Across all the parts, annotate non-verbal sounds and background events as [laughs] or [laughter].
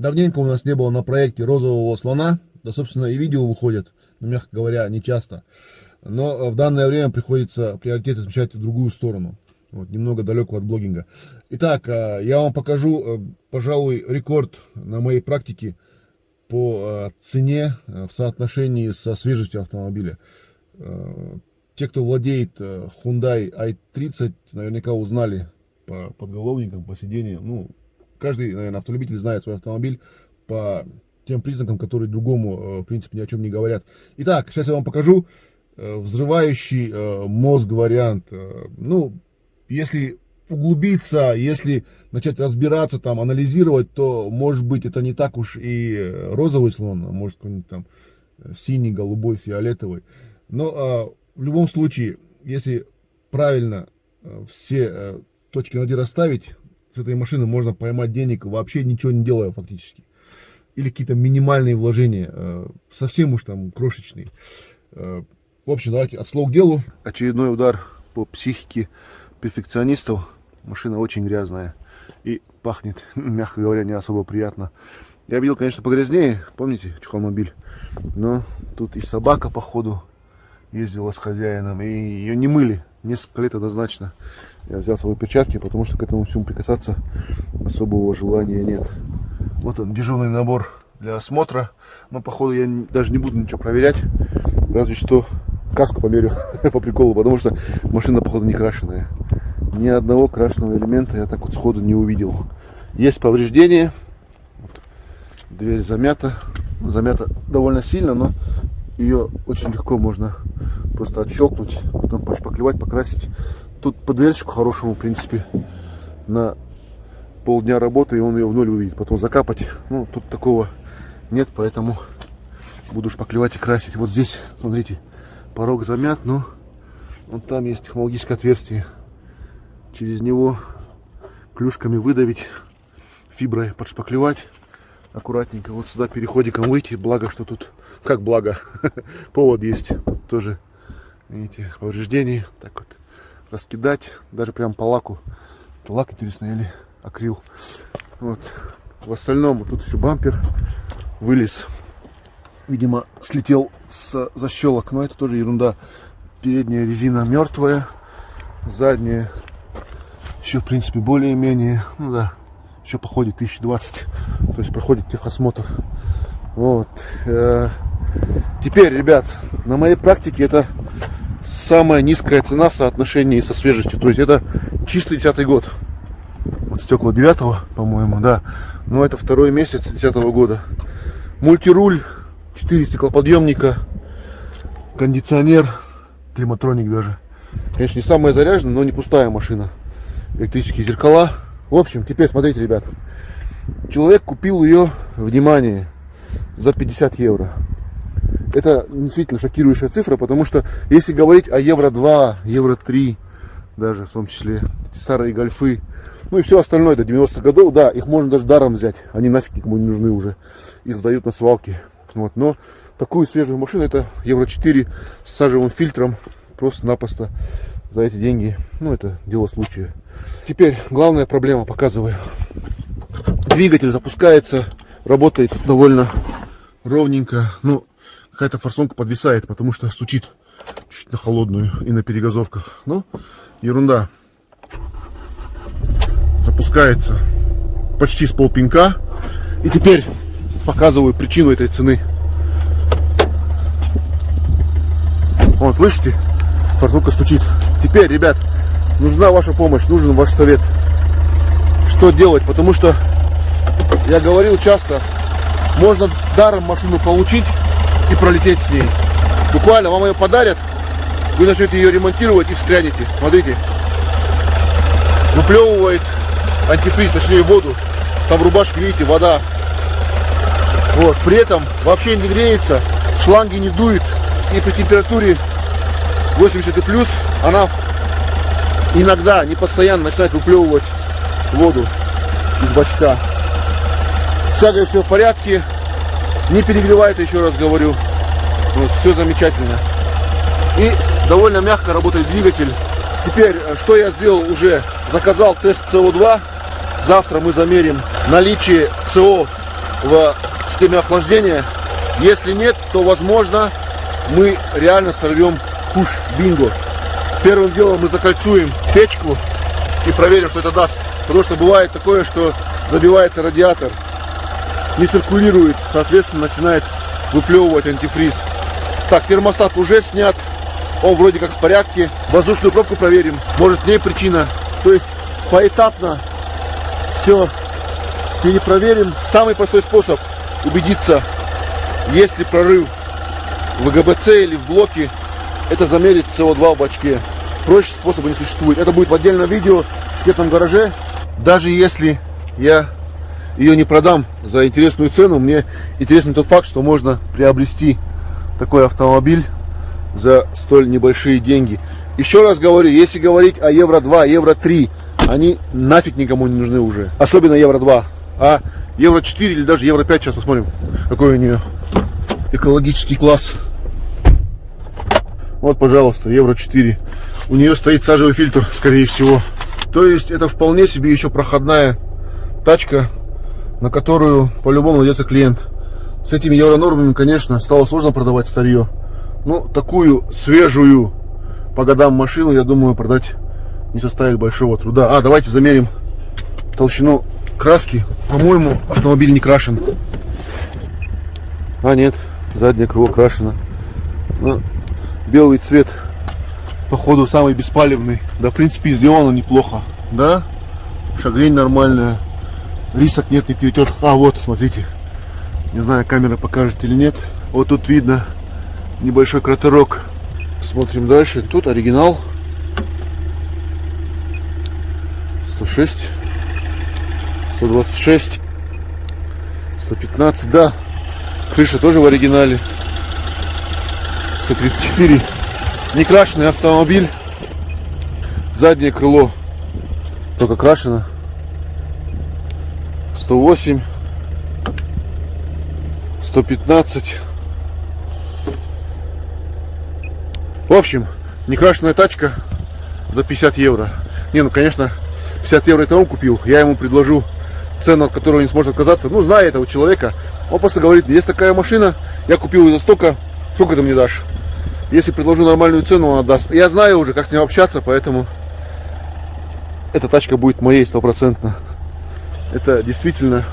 Давненько у нас не было на проекте розового слона. Да, собственно, и видео выходят, но, мягко говоря, не часто. Но э, в данное время приходится приоритеты смещать в другую сторону. Вот, немного далеко от блогинга. Итак, э, я вам покажу, э, пожалуй, рекорд на моей практике по цене в соотношении со свежестью автомобиля. Те, кто владеет Hyundai i30, наверняка узнали по подголовникам, по сиденью. Ну, каждый, наверное, автолюбитель знает свой автомобиль по тем признакам, которые другому, э, в принципе, ни о чем не говорят. Итак, сейчас я вам покажу э, взрывающий э, мозг вариант. Ну, если углубиться, если начать разбираться, там, анализировать, то, может быть, это не так уж и розовый слон, а может, какой-нибудь там синий, голубой, фиолетовый. Но в любом случае, если правильно все точки над «и» расставить, с этой машины можно поймать денег, вообще ничего не делая фактически. Или какие-то минимальные вложения, э, совсем уж там крошечные. Э, в общем, давайте от слов к делу. Очередной удар по психике перфекционистов. Машина очень грязная и пахнет, [laughs] мягко говоря, не особо приятно. Я видел, конечно, погрязнее, помните, чухалмобиль. Но тут и собака, походу, ездила с хозяином, и ее не мыли несколько лет однозначно. Я взял свои перчатки, потому что к этому всему прикасаться особого желания нет. Вот он, дежурный набор для осмотра. Но, походу, я даже не буду ничего проверять. Разве что каску померю [laughs] по приколу, потому что машина, походу, не крашеная. Ни одного крашеного элемента я так вот сходу не увидел. Есть повреждения. Дверь замята. Замята довольно сильно, но ее очень легко можно просто отщелкнуть, потом пошпаклевать, покрасить. Тут ПДЛьщику хорошему, в принципе, на полдня работы, и он ее в ноль увидит. Потом закапать, ну, тут такого нет, поэтому буду шпаклевать и красить. Вот здесь, смотрите, порог замят, но вот там есть технологическое отверстие. Через него клюшками выдавить, фиброй подшпаклевать аккуратненько. Вот сюда переходиком выйти, благо, что тут, как благо, [laughs] повод есть. Тут тоже, видите, повреждений. Так вот, раскидать, даже прям по лаку. Это лак, интересно, или акрил. Вот. В остальном тут еще бампер вылез. Видимо, слетел с защелок, но это тоже ерунда. Передняя резина мертвая, задняя еще, в принципе, более-менее, ну да, еще походит 1020, то есть проходит техосмотр. Вот. Э, теперь, ребят, на моей практике это самая низкая цена в соотношении со свежестью, то есть это чистый десятый год вот стекла 9 по-моему, да. Но это второй месяц 10 года. Мультируль, 4 стеклоподъемника, кондиционер, климатроник даже. Конечно, не самая заряженная, но не пустая машина. Электрические зеркала. В общем, теперь смотрите, ребят. Человек купил ее, внимание, за 50 евро. Это действительно шокирующая цифра, потому что если говорить о евро 2, евро 3, даже в том числе эти старые гольфы, ну и все остальное до 90-х годов, да, их можно даже даром взять. Они нафиг никому не нужны уже. Их сдают на свалке. Вот. Но такую свежую машину, это Евро 4 с сажевым фильтром, просто-напросто за эти деньги. Ну, это дело случая. Теперь главная проблема, показываю. Двигатель запускается, работает довольно ровненько. Ну, какая-то форсунка подвисает, потому что стучит чуть на холодную и на перегазовках. Ну, ерунда запускается почти с полпинка. И теперь показываю причину этой цены. Вон, слышите? Фортука стучит. Теперь, ребят, нужна ваша помощь, нужен ваш совет. Что делать? Потому что я говорил часто, можно даром машину получить и пролететь с ней. Буквально вам ее подарят, вы начнете ее ремонтировать и встрянете. Смотрите, выплевывает антифриз, точнее воду. Там в рубашке, видите, вода. Вот, при этом вообще не греется, шланги не дует. И при температуре 80 и плюс она иногда, не постоянно начинает выплевывать воду из бачка. С все в порядке. Не перегревается, еще раз говорю. Вот, все замечательно. И довольно мягко работает двигатель. Теперь, э, что я сделал уже? Заказал тест СО2 Завтра мы замерим наличие СО в системе охлаждения. Если нет, то возможно мы реально сорвем куш бинго. Первым делом мы закольцуем печку и проверим, что это даст. Потому что бывает такое, что забивается радиатор, не циркулирует, соответственно, начинает выплевывать антифриз. Так, термостат уже снят, он вроде как в порядке. Воздушную пробку проверим, может в ней причина. То есть поэтапно все перепроверим. Самый простой способ убедиться, есть ли прорыв в ГБЦ или в блоке, это замерить СО2 в бачке. Проще способа не существует. Это будет в отдельном видео в секретном гараже. Даже если я ее не продам за интересную цену, мне интересен тот факт, что можно приобрести такой автомобиль за столь небольшие деньги. Еще раз говорю, если говорить о Евро 2, Евро 3, они нафиг никому не нужны уже. Особенно Евро 2. А Евро 4 или даже Евро 5, сейчас посмотрим, какой у нее экологический класс. Вот, пожалуйста, Евро 4. У нее стоит сажевый фильтр, скорее всего. То есть это вполне себе еще проходная тачка, на которую по-любому найдется клиент. С этими евронормами, конечно, стало сложно продавать старье. Ну, такую свежую по годам машину, я думаю, продать не составит большого труда. А, давайте замерим толщину краски. По-моему, автомобиль не крашен. А, нет, заднее крыло крашено. Ну, белый цвет, походу, самый беспалевный. Да, в принципе, сделано неплохо. Да, шагрень нормальная. Рисок нет, не перетер. А, вот, смотрите. Не знаю, камера покажет или нет. Вот тут видно небольшой кратерок. Смотрим дальше. Тут оригинал. 106. 126. 115, да. Крыша тоже в оригинале. 134. Некрашенный автомобиль. Заднее крыло только крашено. 108. 115. В общем, некрашенная тачка за 50 евро. Не, ну конечно, 50 евро это он купил. Я ему предложу цену, от которой он не сможет отказаться. Ну, зная этого человека, он просто говорит, есть такая машина, я купил ее за столько, сколько ты мне дашь? Если предложу нормальную цену, он отдаст. Я знаю уже, как с ним общаться, поэтому эта тачка будет моей стопроцентно. Это действительно,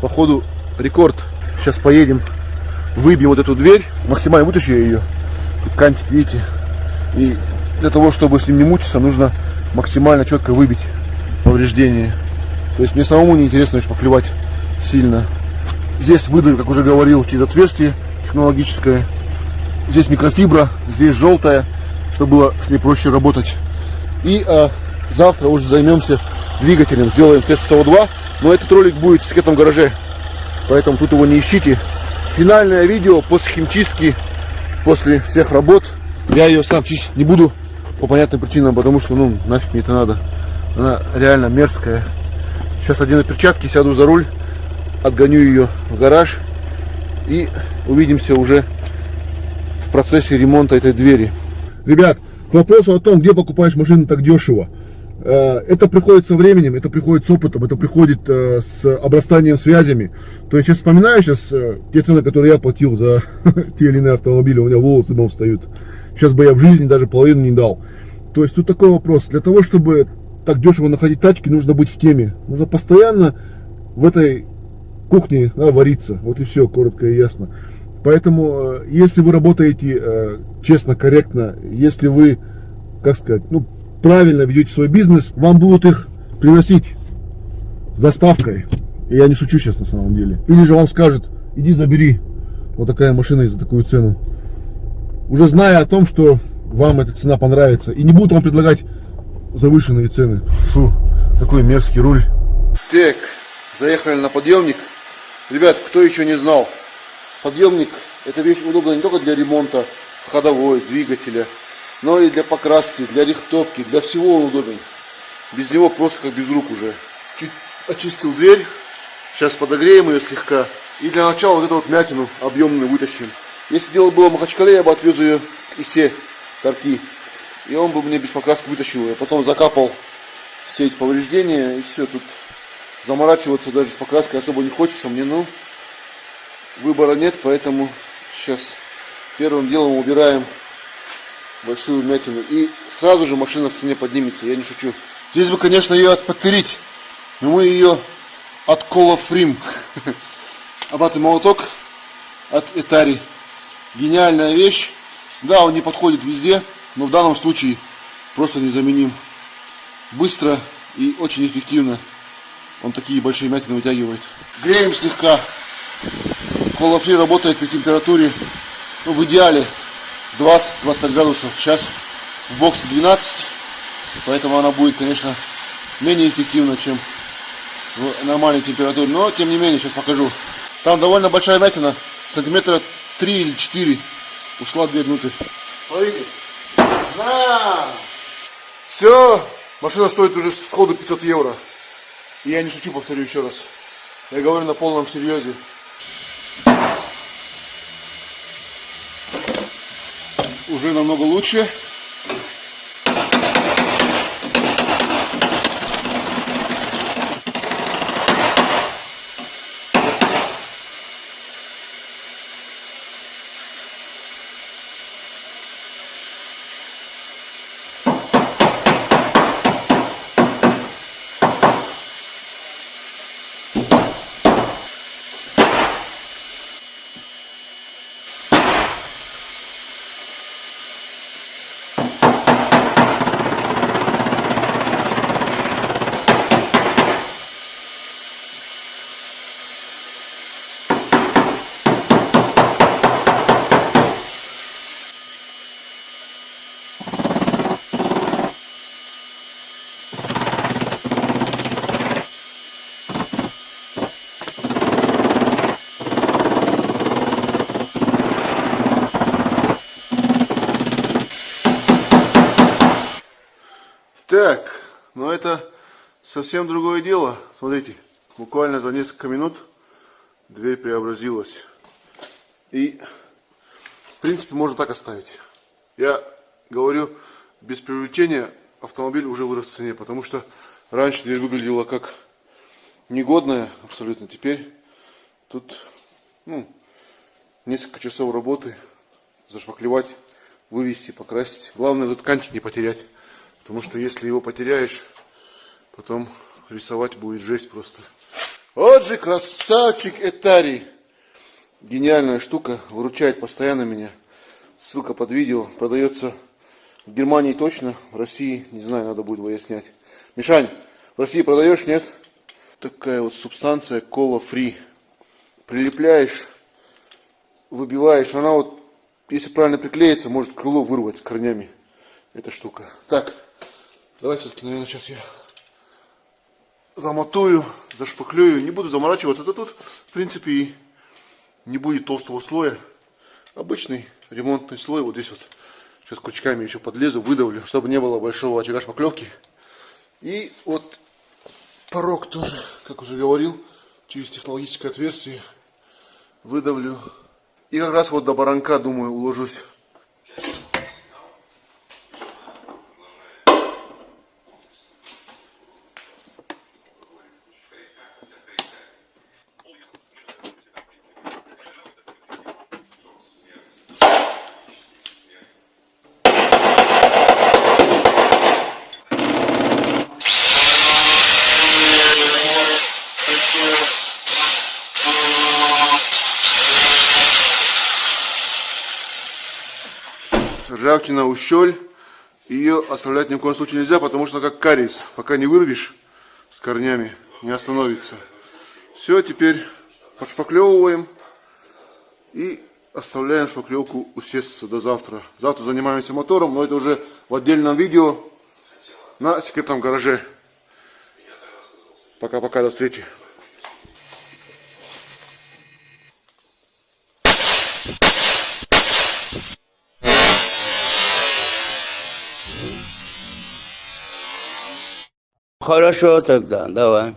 походу, рекорд. Сейчас поедем, выбьем вот эту дверь, максимально вытащу ее. Кантик, видите. И для того, чтобы с ним не мучиться, нужно максимально четко выбить повреждения. То есть мне самому не интересно лишь поклевать сильно. Здесь выдавим, как уже говорил, через отверстие технологическое. Здесь микрофибра, здесь желтая, чтобы было с ней проще работать. И а, завтра уже займемся двигателем, сделаем тест СО2. Но этот ролик будет в секретном гараже, поэтому тут его не ищите. Финальное видео после химчистки, после всех работ. Я ее сам чистить не буду по понятным причинам, потому что, ну, нафиг мне это надо. Она реально мерзкая. Сейчас одену перчатки, сяду за руль, отгоню ее в гараж и увидимся уже в процессе ремонта этой двери. Ребят, к вопросу о том, где покупаешь машину так дешево. Э, это приходит со временем, это приходит с опытом, это приходит э, с обрастанием связями. То есть я вспоминаю сейчас э, те цены, которые я платил за [laughs] те или иные автомобили, у меня волосы дымом встают. Сейчас бы я в жизни даже половину не дал. То есть тут такой вопрос. Для того, чтобы так дешево находить тачки, нужно быть в теме. Нужно постоянно в этой кухне да, вариться. Вот и все, коротко и ясно. Поэтому, если вы работаете честно, корректно, если вы, как сказать, ну, правильно ведете свой бизнес, вам будут их приносить с доставкой. И я не шучу сейчас на самом деле. Или же вам скажут, иди забери вот такая машина за такую цену. Уже зная о том, что вам эта цена понравится. И не будут вам предлагать завышенные цены. Фу, какой мерзкий руль. Так, заехали на подъемник. Ребят, кто еще не знал, подъемник это вещь удобная не только для ремонта ходовой, двигателя, но и для покраски, для рихтовки, для всего он удобен. Без него просто как без рук уже. Чуть очистил дверь, сейчас подогреем ее слегка. И для начала вот эту вот вмятину объемную вытащим. Если дело было в Махачкале, я бы отвез ее и все торки и он бы мне без покраски вытащил. Я потом закапал все эти повреждения, и все, тут заморачиваться даже с покраской особо не хочется мне, ну, выбора нет, поэтому сейчас первым делом убираем большую вмятину. И сразу же машина в цене поднимется, я не шучу. Здесь бы, конечно, ее отпотырить, но мы ее от Колофрим. [laughs] Обратный молоток от Этари. Гениальная вещь. Да, он не подходит везде, но в данном случае просто незаменим. Быстро и очень эффективно он такие большие мятины вытягивает. Греем слегка. Колофри работает при температуре, ну, в идеале 20-25 градусов. Сейчас в боксе 12, поэтому она будет, конечно, менее эффективна, чем в нормальной температуре. Но, тем не менее, сейчас покажу. Там довольно большая вятина, сантиметра 3 или 4. Ушла 2 минуты. Смотрите. На! Все, машина стоит уже сходу 500 евро. И я не шучу, повторю еще раз. Я говорю на полном серьезе. Уже намного лучше. Так, но это совсем другое дело. Смотрите, буквально за несколько минут дверь преобразилась. И, в принципе, можно так оставить. Я говорю, без привлечения автомобиль уже вырос в цене, потому что раньше дверь выглядела как негодная абсолютно. Теперь тут ну, несколько часов работы, зашпаклевать, вывести, покрасить. Главное этот кантик не потерять. Потому что если его потеряешь, потом рисовать будет жесть просто. Вот же красавчик Этари. Гениальная штука, выручает постоянно меня. Ссылка под видео. Продается в Германии точно, в России, не знаю, надо будет выяснять. Мишань, в России продаешь, нет? Такая вот субстанция кола фри. Прилепляешь, выбиваешь. Она вот, если правильно приклеится, может крыло вырвать с корнями. Эта штука. Так, Давайте все-таки, наверное, сейчас я замотую, зашпаклюю. Не буду заморачиваться. Это тут, в принципе, и не будет толстого слоя. Обычный ремонтный слой. Вот здесь вот сейчас крючками еще подлезу, выдавлю, чтобы не было большого очага шпаклевки. И вот порог тоже, как уже говорил, через технологическое отверстие выдавлю. И как раз вот до баранка, думаю, уложусь. Ржавчина, ущель. Ее оставлять ни в коем случае нельзя, потому что как кариес. Пока не вырвешь с корнями, не остановится. Все, теперь подшпаклевываем и оставляем шпаклевку усесться до завтра. Завтра занимаемся мотором, но это уже в отдельном видео на секретном гараже. Пока-пока, до встречи. Хорошо тогда, давай.